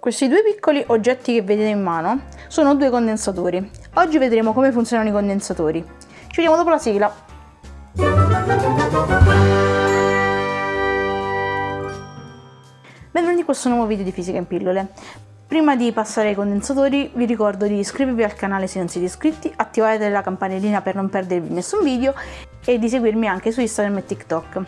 Questi due piccoli oggetti che vedete in mano sono due condensatori. Oggi vedremo come funzionano i condensatori. Ci vediamo dopo la sigla. Benvenuti in questo nuovo video di Fisica in pillole. Prima di passare ai condensatori vi ricordo di iscrivervi al canale se non siete iscritti, attivate la campanellina per non perdervi nessun video e di seguirmi anche su Instagram e TikTok.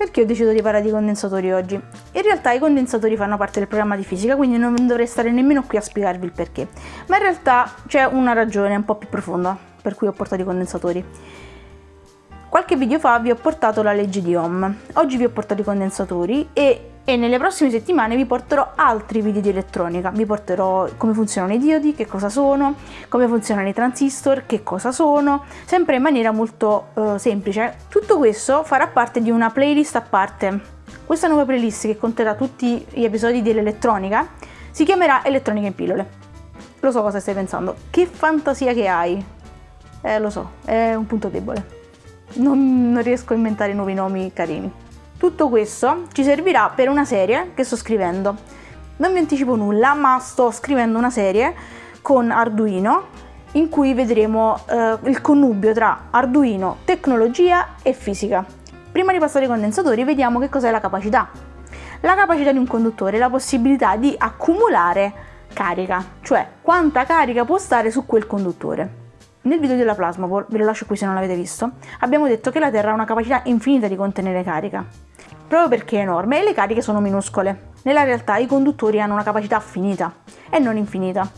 Perché ho deciso di parlare di condensatori oggi? In realtà i condensatori fanno parte del programma di fisica, quindi non dovrei stare nemmeno qui a spiegarvi il perché. Ma in realtà c'è una ragione un po' più profonda per cui ho portato i condensatori. Qualche video fa vi ho portato la legge di Ohm, oggi vi ho portato i condensatori e e nelle prossime settimane vi porterò altri video di elettronica, vi porterò come funzionano i diodi, che cosa sono, come funzionano i transistor, che cosa sono, sempre in maniera molto uh, semplice. Tutto questo farà parte di una playlist a parte. Questa nuova playlist che conterrà tutti gli episodi dell'elettronica si chiamerà Elettronica in pillole. Lo so cosa stai pensando, che fantasia che hai. Eh, lo so, è un punto debole. Non, non riesco a inventare nuovi nomi carini. Tutto questo ci servirà per una serie che sto scrivendo. Non vi anticipo nulla, ma sto scrivendo una serie con Arduino in cui vedremo eh, il connubio tra Arduino, tecnologia e fisica. Prima di passare ai condensatori vediamo che cos'è la capacità. La capacità di un conduttore è la possibilità di accumulare carica, cioè quanta carica può stare su quel conduttore. Nel video della Plasma Ball, ve lo lascio qui se non l'avete visto, abbiamo detto che la Terra ha una capacità infinita di contenere carica proprio perché è enorme e le cariche sono minuscole. Nella realtà i conduttori hanno una capacità finita e non infinita.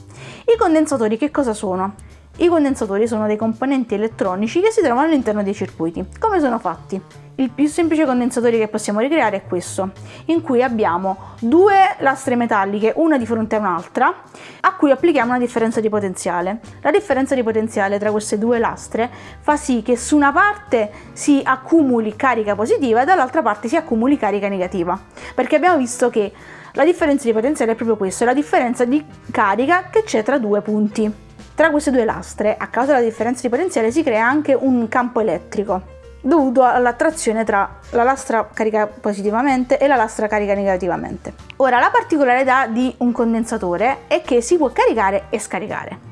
I condensatori che cosa sono? I condensatori sono dei componenti elettronici che si trovano all'interno dei circuiti. Come sono fatti? Il più semplice condensatore che possiamo ricreare è questo, in cui abbiamo due lastre metalliche, una di fronte a un'altra, a cui applichiamo una differenza di potenziale. La differenza di potenziale tra queste due lastre fa sì che su una parte si accumuli carica positiva e dall'altra parte si accumuli carica negativa, perché abbiamo visto che la differenza di potenziale è proprio questo, è la differenza di carica che c'è tra due punti. Tra queste due lastre, a causa della differenza di potenziale, si crea anche un campo elettrico dovuto all'attrazione tra la lastra carica positivamente e la lastra carica negativamente. Ora, la particolarità di un condensatore è che si può caricare e scaricare.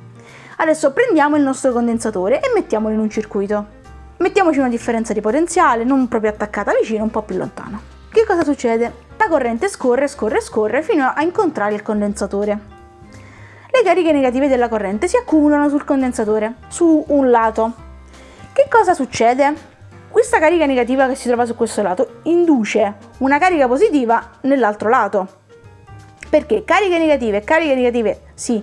Adesso prendiamo il nostro condensatore e mettiamolo in un circuito. Mettiamoci una differenza di potenziale, non proprio attaccata vicino, un po' più lontano. Che cosa succede? La corrente scorre, scorre, scorre fino a incontrare il condensatore. Le cariche negative della corrente si accumulano sul condensatore, su un lato. Che cosa succede? Questa carica negativa che si trova su questo lato induce una carica positiva nell'altro lato. Perché cariche negative e cariche negative si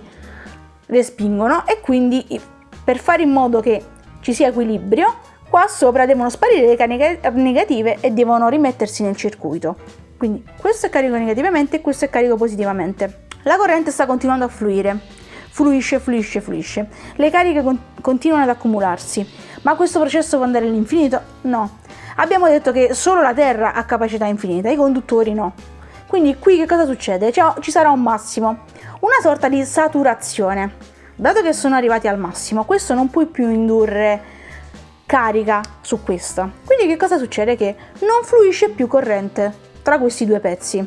respingono e quindi per fare in modo che ci sia equilibrio, qua sopra devono sparire le cariche negative e devono rimettersi nel circuito. Quindi questo è carico negativamente e questo è carico positivamente. La corrente sta continuando a fluire, fluisce, fluisce, fluisce. Le cariche con continuano ad accumularsi ma questo processo può andare all'infinito? No. Abbiamo detto che solo la Terra ha capacità infinita, i conduttori no. Quindi qui che cosa succede? Cioè, ci sarà un massimo, una sorta di saturazione. Dato che sono arrivati al massimo, questo non puoi più indurre carica su questa. Quindi che cosa succede? Che non fluisce più corrente tra questi due pezzi.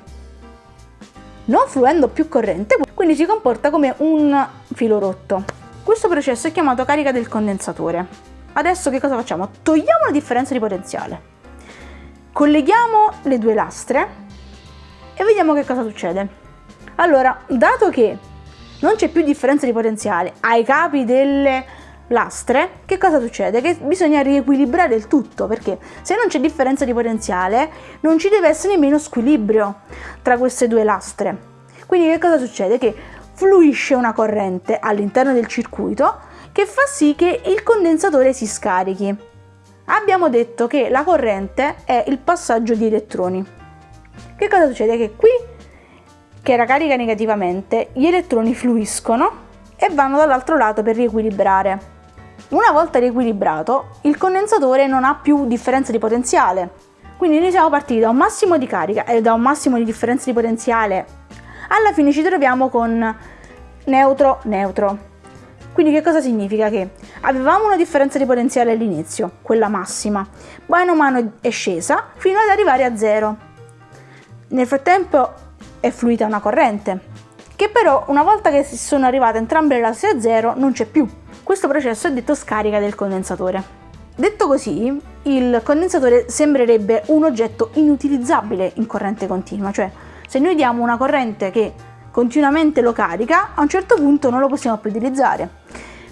Non fluendo più corrente, quindi si comporta come un filo rotto. Questo processo è chiamato carica del condensatore. Adesso che cosa facciamo? Togliamo la differenza di potenziale, colleghiamo le due lastre e vediamo che cosa succede. Allora, dato che non c'è più differenza di potenziale ai capi delle lastre, che cosa succede? Che bisogna riequilibrare il tutto, perché se non c'è differenza di potenziale non ci deve essere nemmeno squilibrio tra queste due lastre. Quindi che cosa succede? Che fluisce una corrente all'interno del circuito che fa sì che il condensatore si scarichi. Abbiamo detto che la corrente è il passaggio di elettroni. Che cosa succede? Che qui, che era carica negativamente, gli elettroni fluiscono e vanno dall'altro lato per riequilibrare. Una volta riequilibrato, il condensatore non ha più differenza di potenziale. Quindi noi siamo partiti da un massimo di carica e da un massimo di differenza di potenziale. Alla fine ci troviamo con neutro, neutro. Quindi che cosa significa? Che avevamo una differenza di potenziale all'inizio, quella massima, mano a mano è scesa fino ad arrivare a zero. Nel frattempo è fluita una corrente, che però una volta che sono arrivate entrambe le lastre a zero non c'è più. Questo processo è detto scarica del condensatore. Detto così, il condensatore sembrerebbe un oggetto inutilizzabile in corrente continua, cioè se noi diamo una corrente che continuamente lo carica, a un certo punto non lo possiamo più utilizzare.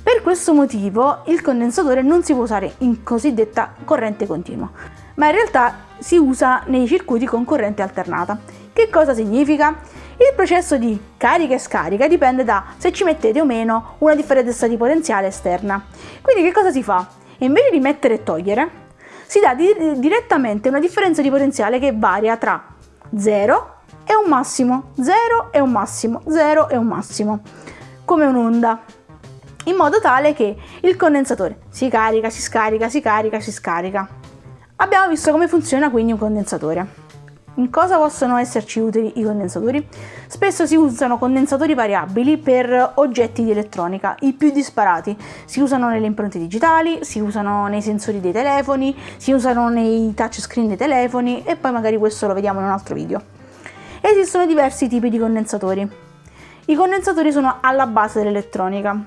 Per questo motivo il condensatore non si può usare in cosiddetta corrente continua, ma in realtà si usa nei circuiti con corrente alternata. Che cosa significa? Il processo di carica e scarica dipende da se ci mettete o meno una differenza di potenziale esterna. Quindi che cosa si fa? Invece di mettere e togliere, si dà di direttamente una differenza di potenziale che varia tra 0 e un massimo, 0 e un massimo, 0 e un massimo, come un'onda in modo tale che il condensatore si carica, si scarica, si carica, si scarica. Abbiamo visto come funziona quindi un condensatore. In cosa possono esserci utili i condensatori? Spesso si usano condensatori variabili per oggetti di elettronica, i più disparati. Si usano nelle impronte digitali, si usano nei sensori dei telefoni, si usano nei touchscreen dei telefoni e poi magari questo lo vediamo in un altro video. Esistono diversi tipi di condensatori. I condensatori sono alla base dell'elettronica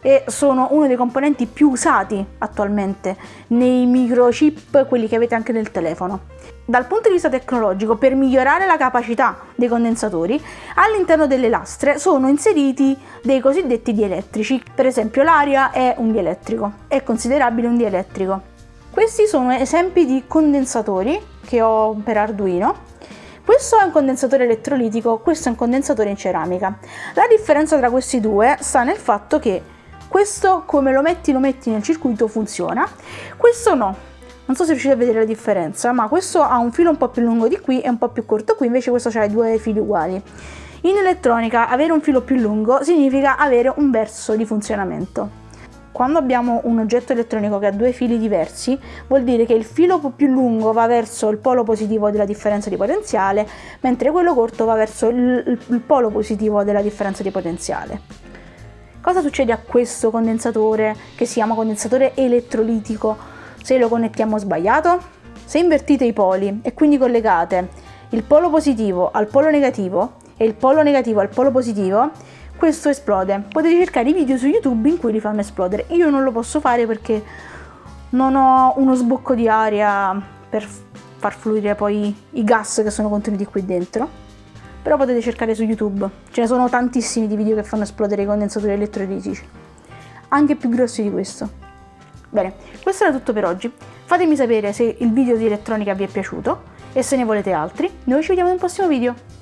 e sono uno dei componenti più usati attualmente nei microchip, quelli che avete anche nel telefono. Dal punto di vista tecnologico, per migliorare la capacità dei condensatori, all'interno delle lastre sono inseriti dei cosiddetti dielettrici. Per esempio l'aria è un dielettrico, è considerabile un dielettrico. Questi sono esempi di condensatori che ho per Arduino questo è un condensatore elettrolitico, questo è un condensatore in ceramica. La differenza tra questi due sta nel fatto che questo come lo metti lo metti nel circuito funziona, questo no. Non so se riuscite a vedere la differenza, ma questo ha un filo un po' più lungo di qui e un po' più corto qui, invece questo ha due fili uguali. In elettronica avere un filo più lungo significa avere un verso di funzionamento. Quando abbiamo un oggetto elettronico che ha due fili diversi, vuol dire che il filo più lungo va verso il polo positivo della differenza di potenziale, mentre quello corto va verso il, il polo positivo della differenza di potenziale. Cosa succede a questo condensatore che si chiama condensatore elettrolitico se lo connettiamo sbagliato? Se invertite i poli e quindi collegate il polo positivo al polo negativo e il polo negativo al polo positivo, questo esplode. Potete cercare i video su YouTube in cui li fanno esplodere. Io non lo posso fare perché non ho uno sbocco di aria per far fluire poi i gas che sono contenuti qui dentro però potete cercare su YouTube, ce ne sono tantissimi di video che fanno esplodere i condensatori elettrolitici, anche più grossi di questo. Bene, questo era tutto per oggi, fatemi sapere se il video di elettronica vi è piaciuto e se ne volete altri, noi ci vediamo nel prossimo video.